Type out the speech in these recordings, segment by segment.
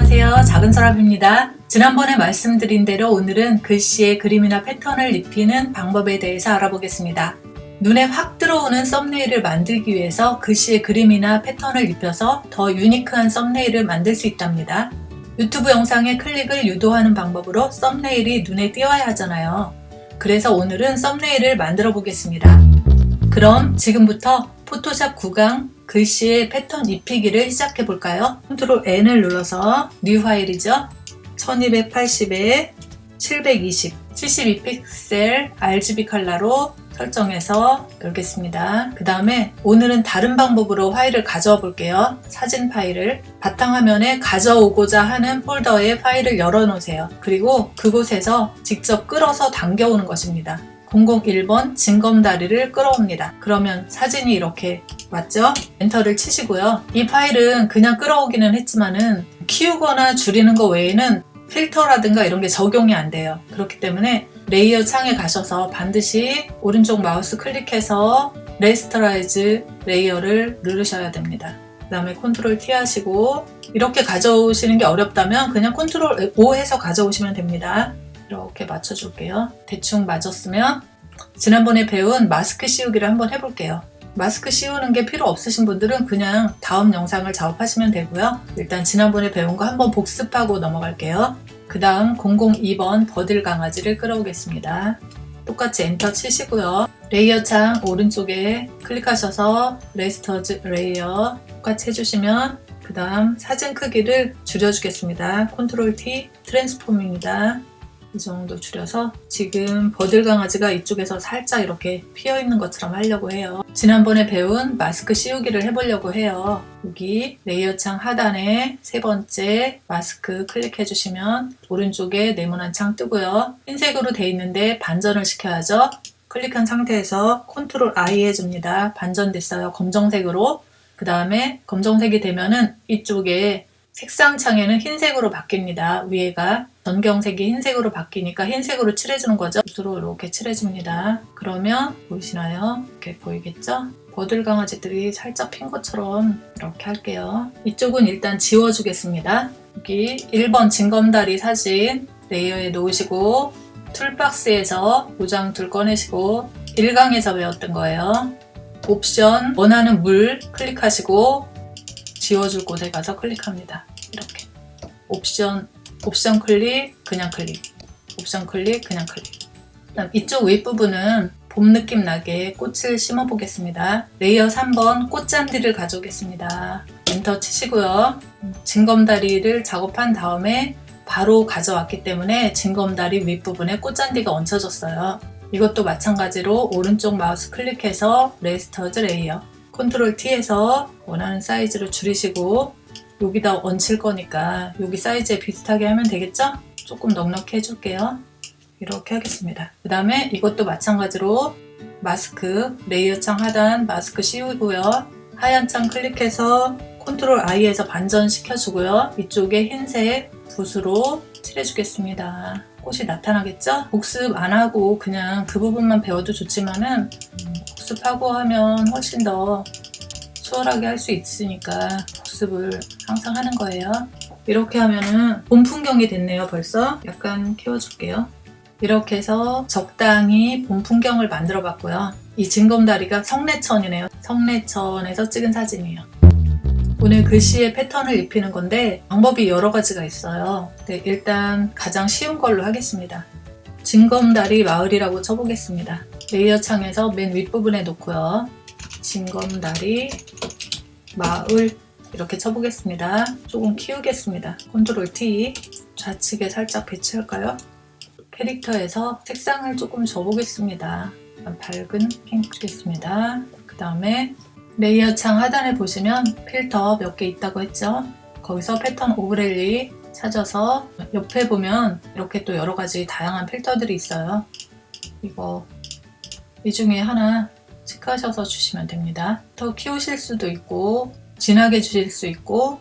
안녕하세요. 작은 서랍입니다. 지난번에 말씀드린 대로 오늘은 글씨에 그림이나 패턴을 입히는 방법에 대해서 알아보겠습니다. 눈에 확 들어오는 썸네일을 만들기 위해서 글씨에 그림이나 패턴을 입혀서 더 unique한 썸네일을 만들 수 있답니다. 유튜브 영상에 클릭을 유도하는 방법으로 썸네일이 눈에 띄어야 하잖아요. 그래서 오늘은 썸네일을 만들어 보겠습니다. 그럼 지금부터 포토샵 9강 글씨의 패턴 입히기를 시작해 볼까요? 컨트롤 N을 눌러서 new file이죠. 1280에 720, 72픽셀 RGB 컬러로 설정해서 열겠습니다. 그 다음에 오늘은 다른 방법으로 파일을 가져와 볼게요. 사진 파일을 바탕화면에 가져오고자 하는 폴더에 파일을 열어 놓으세요. 그리고 그곳에서 직접 끌어서 당겨오는 것입니다. 001번 징검다리를 끌어옵니다. 그러면 사진이 이렇게 맞죠? 엔터를 치시고요. 이 파일은 그냥 끌어오기는 했지만은 키우거나 줄이는 것 외에는 필터라든가 이런 게 적용이 안 돼요. 그렇기 때문에 layer 창에 가셔서 반드시 오른쪽 마우스 클릭해서 rasterize layer를 누르셔야 됩니다. 그 다음에 컨트롤 T 하시고 이렇게 가져오시는 게 어렵다면 그냥 컨트롤 O 해서 가져오시면 됩니다. 이렇게 맞춰줄게요. 대충 맞았으면 지난번에 배운 마스크 씌우기를 한번 해볼게요. 마스크 씌우는 게 필요 없으신 분들은 그냥 다음 영상을 작업하시면 되고요. 일단 지난번에 배운 거 한번 복습하고 넘어갈게요. 그 다음 002번 버들 강아지를 끌어오겠습니다. 똑같이 엔터 치시고요. layer 창 오른쪽에 클릭하셔서 rasterize layer 똑같이 해주시면 그 다음 사진 크기를 줄여주겠습니다. 컨트롤 T transform입니다. 이 정도 줄여서 지금 버들 강아지가 이쪽에서 살짝 이렇게 피어 있는 것처럼 하려고 해요. 지난번에 배운 마스크 씌우기를 해보려고 해요. 여기 layer 창 하단에 세 번째 마스크 클릭해 주시면 오른쪽에 네모난 창 뜨고요. 흰색으로 돼 있는데 반전을 시켜야죠. 클릭한 상태에서 컨트롤 I 해줍니다. 반전됐어요. 검정색으로. 그 다음에 검정색이 되면은 이쪽에 색상 창에는 흰색으로 바뀝니다. 위에가 전경색이 흰색으로 바뀌니까 흰색으로 칠해주는 거죠. 붓으로 이렇게 칠해줍니다. 그러면 보이시나요? 이렇게 보이겠죠? 버들 강아지들이 살짝 핀 것처럼 이렇게 할게요. 이쪽은 일단 지워주겠습니다. 여기 1번 징검다리 사진 layer에 놓으시고 toolbox에서 도장 tool 꺼내시고 1강에서 배웠던 거예요. 옵션 원하는 물 클릭하시고 지워줄 곳에 가서 클릭합니다. 이렇게 옵션 옵션 클릭 그냥 클릭 옵션 클릭 그냥 클릭 그다음 이쪽 윗부분은 봄 느낌 나게 꽃을 심어 보겠습니다. layer 3번 꽃잔디를 가져오겠습니다. 엔터 치시고요. 징검다리를 작업한 다음에 바로 가져왔기 때문에 징검다리 윗부분에 꽃잔디가 얹혀졌어요. 이것도 마찬가지로 오른쪽 마우스 클릭해서 rasterize layer 컨트롤 T에서 원하는 사이즈로 줄이시고 여기다 얹힐 거니까 여기 사이즈에 비슷하게 하면 되겠죠? 조금 넉넉히 해줄게요. 이렇게 하겠습니다. 그 다음에 이것도 마찬가지로 마스크 layer 창 하단 마스크 씌우고요. 하얀 창 클릭해서 컨트롤 I에서 반전 시켜주고요. 이쪽에 흰색 붓으로 칠해주겠습니다. 꽃이 나타나겠죠? 복습 안 하고 그냥 그 부분만 배워도 좋지만은 복습하고 하면 훨씬 더 수월하게 할 수 있으니까 복습을 항상 하는 거예요. 이렇게 하면은 봄 풍경이 됐네요 벌써. 약간 키워줄게요. 이렇게 해서 적당히 봄 풍경을 만들어 봤고요. 이 징검다리가 성내천이네요. 성내천에서 찍은 사진이에요. 오늘 글씨의 패턴을 입히는 건데 방법이 여러 가지가 있어요. 네, 일단 가장 쉬운 걸로 하겠습니다. 징검다리 마을이라고 쳐보겠습니다. layer 창에서 맨 윗부분에 놓고요. 징검다리 마을 이렇게 쳐보겠습니다. 조금 키우겠습니다. 컨트롤 T 좌측에 살짝 배치할까요? character에서 색상을 조금 줘보겠습니다. 밝은 핑크 주겠습니다. 그 다음에 layer 창 하단에 보시면 필터 몇 개 있다고 했죠? 거기서 pattern overlay 찾아서 옆에 보면 이렇게 또 여러 가지 다양한 필터들이 있어요. 이거 이 중에 하나 체크하셔서 주시면 됩니다. 더 키우실 수도 있고 진하게 주실 수 있고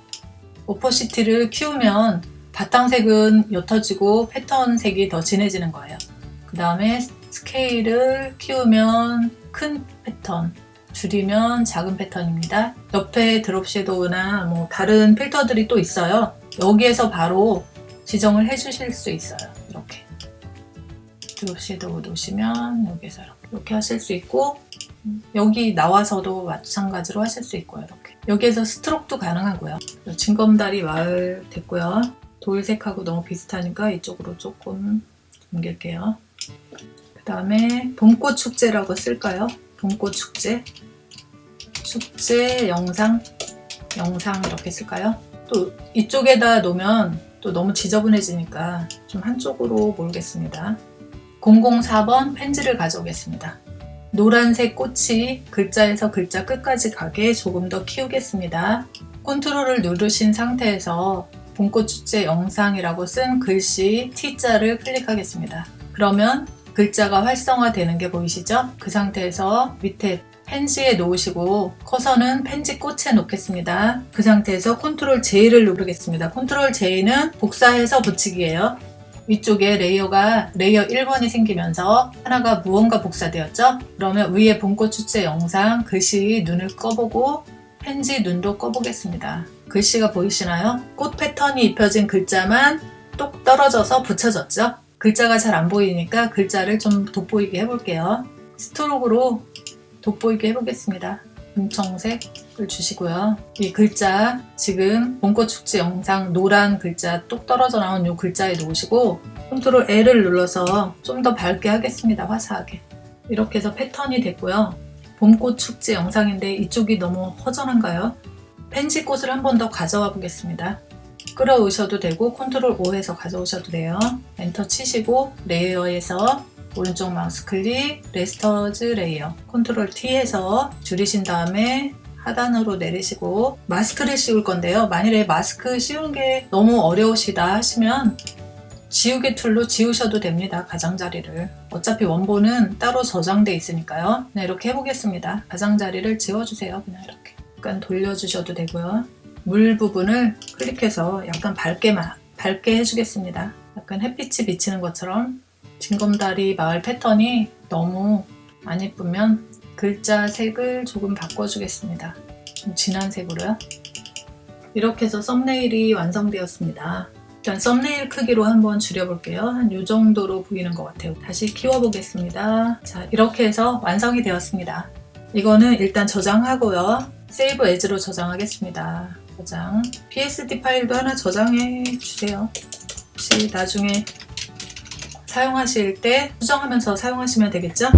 오퍼시티를 키우면 바탕색은 옅어지고 패턴 색이 더 진해지는 거예요. 그 다음에 스케일을 키우면 큰 패턴 줄이면 작은 패턴입니다. 옆에 드롭 섀도우나 뭐 다른 필터들이 또 있어요. 여기에서 바로 지정을 해 주실 수 있어요. 이렇게 드롭 섀도우 놓으시면 여기서 이렇게, 이렇게 하실 수 있고 여기 나와서도 마찬가지로 하실 수 있고요. 이렇게 여기에서 스트로크도 가능하고요. 진검다리 마을 됐고요. 돌색하고 너무 비슷하니까 이쪽으로 조금 옮길게요. 그 다음에 봄꽃 축제라고 쓸까요? 봄꽃 축제 축제 영상 영상 이렇게 쓸까요? 또 이쪽에다 놓으면 또 너무 지저분해지니까 좀 한쪽으로 몰겠습니다. 004번 팬지를 가져오겠습니다. 노란색 꽃이 글자에서 글자 끝까지 가게 조금 더 키우겠습니다. 컨트롤을 누르신 상태에서 봄꽃 축제 영상이라고 쓴 글씨 T자를 클릭하겠습니다. 그러면 글자가 활성화되는 게 보이시죠? 그 상태에서 밑에 팬지에 놓으시고 커서는 팬지 꽃에 놓겠습니다. 그 상태에서 컨트롤 J를 누르겠습니다. 컨트롤 J는 복사해서 붙이기예요. 위쪽에 layer가 layer 1번이 생기면서 하나가 무언가 복사되었죠? 그러면 위에 봄꽃 축제 영상 글씨 눈을 꺼보고 팬지 눈도 꺼보겠습니다. 글씨가 보이시나요? 꽃 패턴이 입혀진 글자만 똑 떨어져서 붙여졌죠? 글자가 잘 안 보이니까 글자를 좀 돋보이게 해볼게요. stroke로 돋보이게 해보겠습니다. 감청색을 주시고요. 이 글자 지금 봄꽃 축제 영상 노란 글자 똑 떨어져 나온 이 글자에 놓으시고 컨트롤 L을 눌러서 좀 더 밝게 하겠습니다. 화사하게. 이렇게 해서 패턴이 됐고요. 봄꽃 축제 영상인데 이쪽이 너무 허전한가요? 팬지꽃을 한 번 더 가져와 보겠습니다. 끌어오셔도 되고 컨트롤 O 해서 가져오셔도 돼요. 엔터 치시고 layer에서 오른쪽 마우스 클릭, rasterize layer, 컨트롤 T 해서 줄이신 다음에 하단으로 내리시고 마스크를 씌울 건데요. 만일에 마스크 씌우는 게 너무 어려우시다 하시면 지우개 tool로 지우셔도 됩니다. 가장자리를. 어차피 원본은 따로 저장돼 있으니까요. 네, 이렇게 해보겠습니다. 가장자리를 지워주세요. 그냥 이렇게. 약간 돌려주셔도 되고요. 물 부분을 클릭해서 약간 밝게만, 밝게 해주겠습니다. 약간 햇빛이 비치는 것처럼 징검다리 마을 패턴이 너무 안 예쁘면 글자 색을 조금 바꿔주겠습니다. 좀 진한 색으로요. 이렇게 해서 썸네일이 완성되었습니다. 일단 썸네일 크기로 한번 줄여볼게요. 한 이 정도로 보이는 것 같아요. 다시 키워보겠습니다. 자, 이렇게 해서 완성이 되었습니다. 이거는 일단 저장하고요. 세이브 에즈로 저장하겠습니다. 저장. PSD 파일도 하나 저장해 주세요. 혹시 나중에 사용하실 때 수정하면서 사용하시면 되겠죠?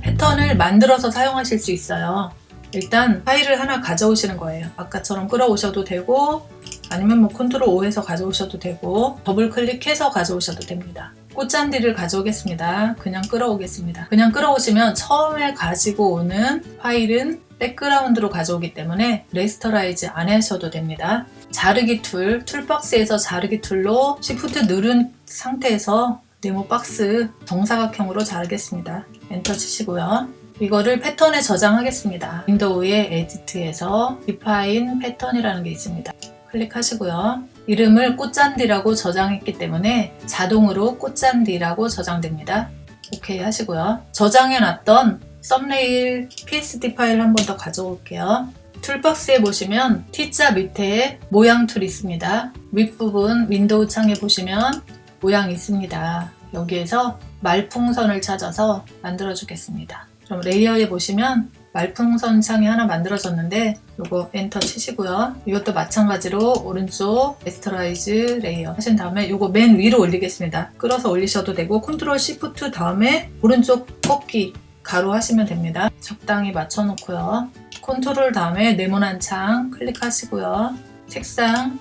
패턴을 만들어서 사용하실 수 있어요. 일단 파일을 하나 가져오시는 거예요. 아까처럼 끌어오셔도 되고 아니면 뭐 control O 해서 가져오셔도 되고 더블 클릭해서 가져오셔도 됩니다. 꽃잔디를 가져오겠습니다. 그냥 끌어오겠습니다. 그냥 끌어오시면 처음에 가지고 오는 파일은 background로 가져오기 때문에 rasterize 안 하셔도 됩니다. 자르기 tool, toolbox에서 자르기 tool로 Shift 누른 상태에서 네모 박스 정사각형으로 자르겠습니다. 엔터 치시고요. 이거를 패턴에 저장하겠습니다. window의 edit에서 define pattern이라는 게 있습니다. 클릭하시고요. 이름을 꽃잔디라고 저장했기 때문에 자동으로 꽃잔디라고 저장됩니다. 오케이 하시고요. 저장해놨던 썸네일 PSD 파일 한 번 더 가져올게요. toolbox에 보시면 T자 밑에 모양 tool 있습니다. 윗부분 window 창에 보시면 모양 있습니다. 여기에서 말풍선을 찾아서 만들어 주겠습니다. 그럼 layer에 보시면 말풍선 창이 하나 만들어졌는데 이거 엔터 치시고요. 이것도 마찬가지로 오른쪽 rasterize layer 하신 다음에 이거 맨 위로 올리겠습니다. 끌어서 올리셔도 되고 control shift 다음에 오른쪽 꺾쇠 괄호 하시면 됩니다. 적당히 맞춰놓고요. 컨트롤 다음에 네모난 창 클릭하시고요. 색상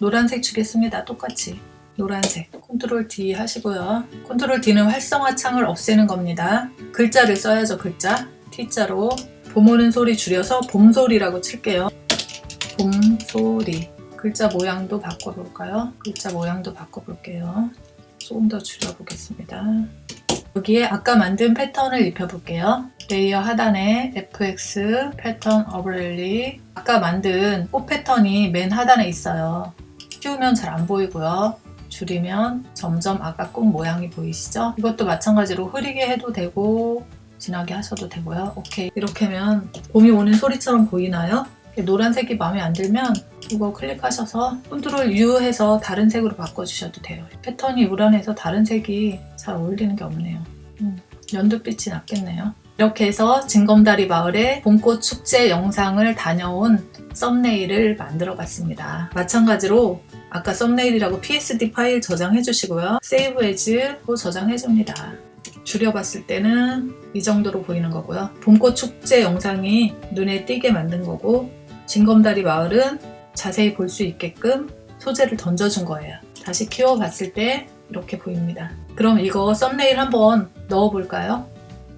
노란색 주겠습니다. 똑같이 노란색 control D 하시고요. control D는 활성화 창을 없애는 겁니다. 글자를 써야죠. 글자 T자로 봄 오는 소리 줄여서 봄소리라고 칠게요. 봄소리 글자 모양도 바꿔볼까요? 글자 모양도 바꿔볼게요. 조금 더 줄여보겠습니다. 여기에 아까 만든 패턴을 입혀볼게요. layer 하단에 FX pattern overlay 아까 만든 꽃 패턴이 맨 하단에 있어요. 키우면 잘 안 보이고요. 줄이면 점점 아까 꽃 모양이 보이시죠? 이것도 마찬가지로 흐리게 해도 되고 진하게 하셔도 되고요. 오케이 이렇게 하면 봄이 오는 소리처럼 보이나요? 노란색이 마음에 안 들면 이거 클릭하셔서 control U 해서 다른 색으로 바꿔주셔도 돼요. 패턴이 요란해서 다른 색이 잘 어울리는 게 없네요. 음, 연두빛이 낫겠네요. 이렇게 해서 징검다리 마을의 봄꽃 축제 영상을 다녀온 썸네일을 만들어 봤습니다. 마찬가지로 아까 썸네일이라고 PSD 파일 저장해 주시고요. save as로 저장해 줍니다. 줄여봤을 때는 이 정도로 보이는 거고요. 봄꽃 축제 영상이 눈에 띄게 만든 거고 진검다리 마을은 자세히 볼 수 있게끔 소재를 던져준 거예요. 다시 키워봤을 때 이렇게 보입니다. 그럼 이거 썸네일 한번 넣어볼까요?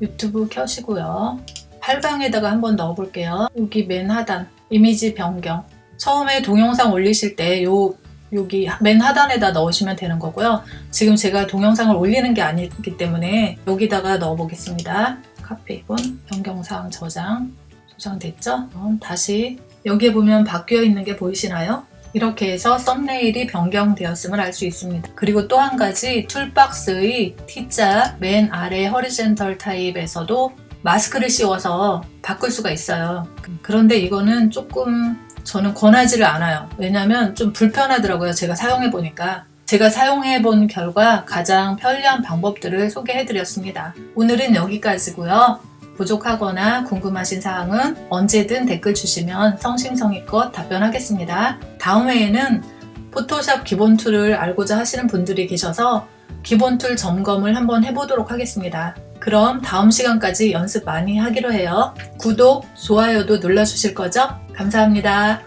유튜브 켜시고요. 8강에다가 한번 넣어볼게요. 여기 맨 하단 이미지 변경 처음에 동영상 올리실 때 요 여기 맨 하단에다 넣으시면 되는 거고요. 지금 제가 동영상을 올리는 게 아니기 때문에 여기다가 넣어 보겠습니다. 카피 본 변경사항 저장 저장됐죠? 다시 여기에 보면 바뀌어 있는 게 보이시나요? 이렇게 해서 썸네일이 변경되었음을 알 수 있습니다. 그리고 또 한 가지 툴박스의 T자 맨 아래 허리젠털 타입에서도 마스크를 씌워서 바꿀 수가 있어요. 그런데 이거는 조금 저는 권하지를 않아요. 왜냐면 좀 불편하더라고요. 제가 사용해 보니까. 제가 사용해 본 결과 가장 편리한 방법들을 소개해 드렸습니다. 오늘은 여기까지고요. 부족하거나 궁금하신 사항은 언제든 댓글 주시면 성심성의껏 답변하겠습니다. 다음 회에는 포토샵 기본 tool을 알고자 하시는 분들이 계셔서 기본 tool 점검을 한번 해보도록 하겠습니다. 그럼 다음 시간까지 연습 많이 하기로 해요. 구독, 좋아요도 눌러주실 거죠? 감사합니다.